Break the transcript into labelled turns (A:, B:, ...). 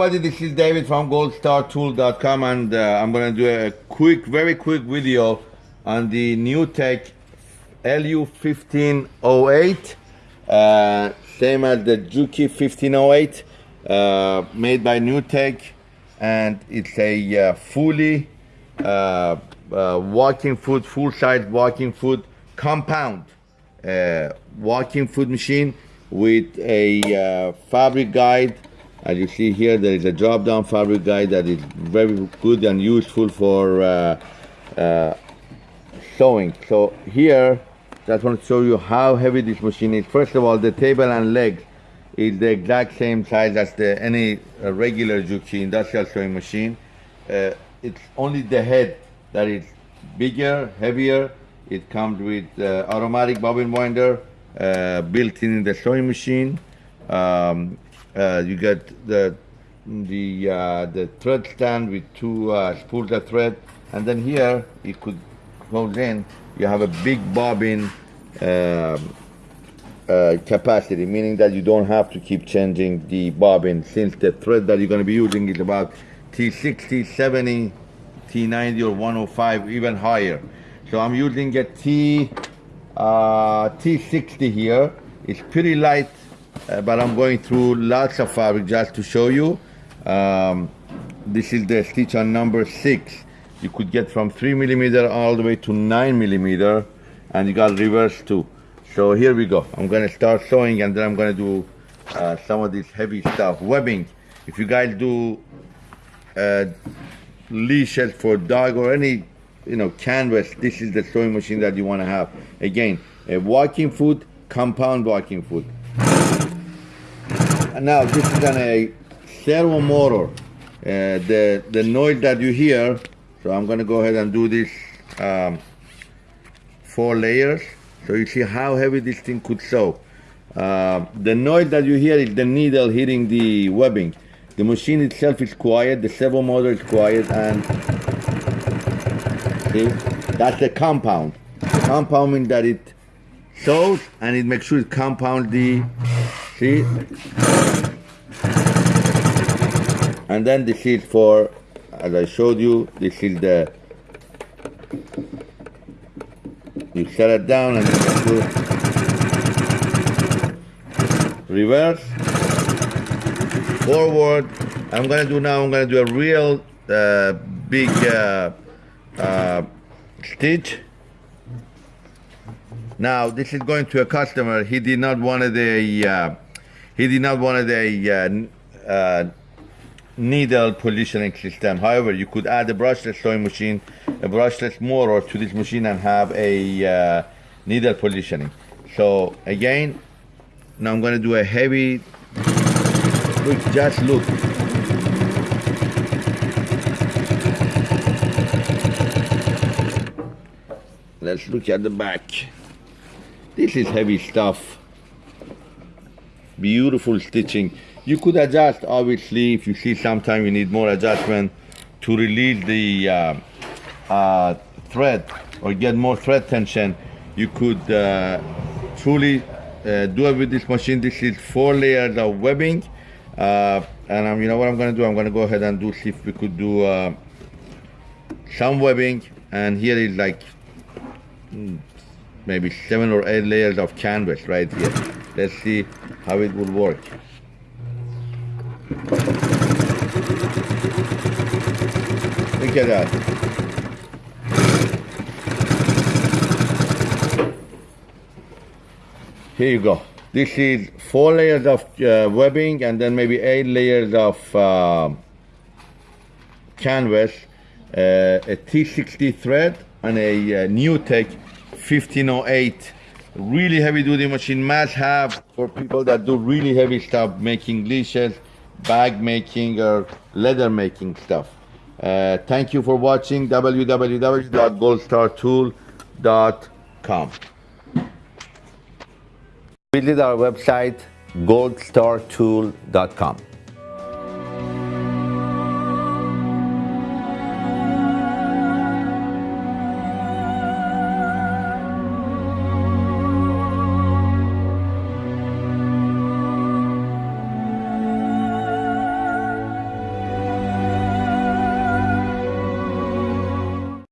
A: Everybody, this is David from goldstartool.com and uh, I'm gonna do a quick, very quick video on the NewTek LU1508 uh, same as the Juki 1508 uh, made by NewTek and it's a uh, fully uh, uh, walking foot, full-size walking foot compound walking foot machine with a fabric guide as you see here, there is a drop-down fabric guide that is very good and useful for uh, uh, sewing. So here, just want to show you how heavy this machine is. First of all, the table and legs is the exact same size as the any uh, regular Juki industrial sewing machine. Uh, it's only the head that is bigger, heavier. It comes with uh, automatic bobbin winder uh, built in the sewing machine. Um, uh, you get the the uh, the thread stand with two uh, spools of thread, and then here it could goes in. You have a big bobbin um, uh, capacity, meaning that you don't have to keep changing the bobbin since the thread that you're going to be using is about T60, 70, T90 or 105, even higher. So I'm using a T, uh, T60 here. It's pretty light uh, but I'm going through lots of fabric just to show you. Um, this is the stitch on number six. You could get from three millimeter all the way to nine millimeter and you got reverse too. So here we go. I'm gonna start sewing and then I'm gonna do uh, some of this heavy stuff. Webbing. If you guys do uh, leashes for dog or any you know canvas, this is the sewing machine that you wanna have. Again, a walking foot, compound walking foot now this is a servo motor. Uh, the, the noise that you hear, so I'm gonna go ahead and do this um, four layers. So you see how heavy this thing could sew. Uh, the noise that you hear is the needle hitting the webbing. The machine itself is quiet, the servo motor is quiet, and see, that's the compound. Compound means that it sews and it makes sure it compounds the, see, and then this is for as I showed you this is the you set it down and you reverse forward. I'm gonna do now I'm gonna do a real uh, big uh, uh, stitch. Now this is going to a customer. He did not want a uh, he did not want a needle positioning system. However, you could add a brushless sewing machine, a brushless motor to this machine and have a uh, needle positioning. So again, now I'm gonna do a heavy, look, just look. Let's look at the back. This is heavy stuff. Beautiful stitching. You could adjust, obviously, if you see sometime you need more adjustment to release the uh, uh, thread or get more thread tension, you could uh, truly uh, do it with this machine. This is four layers of webbing. Uh, and um, you know what I'm gonna do? I'm gonna go ahead and do, see if we could do uh, some webbing. And here is like hmm, maybe seven or eight layers of canvas right here. Let's see how it will work. Look at that. Here you go. This is four layers of uh, webbing and then maybe eight layers of uh, canvas, uh, a T60 thread and a uh, NewTek 1508 really heavy duty machine must have for people that do really heavy stuff making leashes bag making or leather making stuff. Uh, thank you for watching www.goldstartool.com. Visit our website goldstartool.com.